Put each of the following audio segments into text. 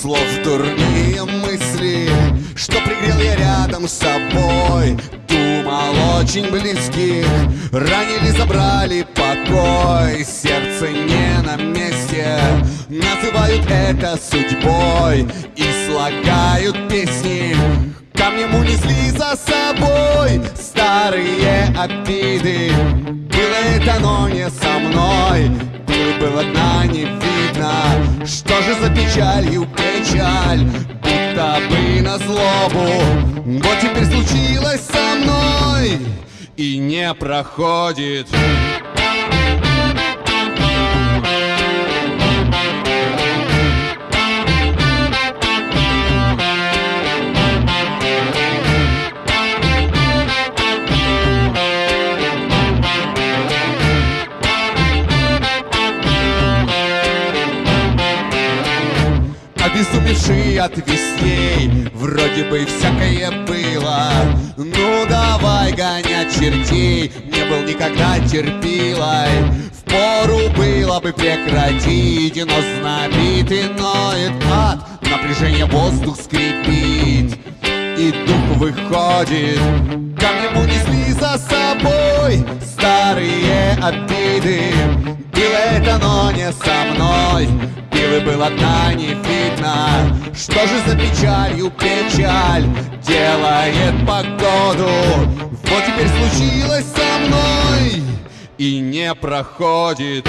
слов дурные мысли Что пригрел я рядом с собой. Думал очень близких Ранили, забрали покой. Сердце не на месте Называют это судьбой И слагают песни. Камнем унесли за собой Старые обиды. Было это, но не со мной было дна не видно. Что же за печалью печаль Будто бы на злобу? Вот теперь случилось со мной И не проходит Обезумевший от весней. Вроде бы всякое было. Ну давай гонять чертей. Не был никогда терпилой. Впору было бы прекратить Но знобит и ноет ад. Напряжение воздух скрипит. И дух выходит. Камнем унесли за собой Старые обиды. Было это, но не со мной Пилы было дна не видно Что же за печалью печаль Делает погоду? Вот теперь случилось со мной И не проходит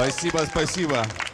Спасибо, спасибо.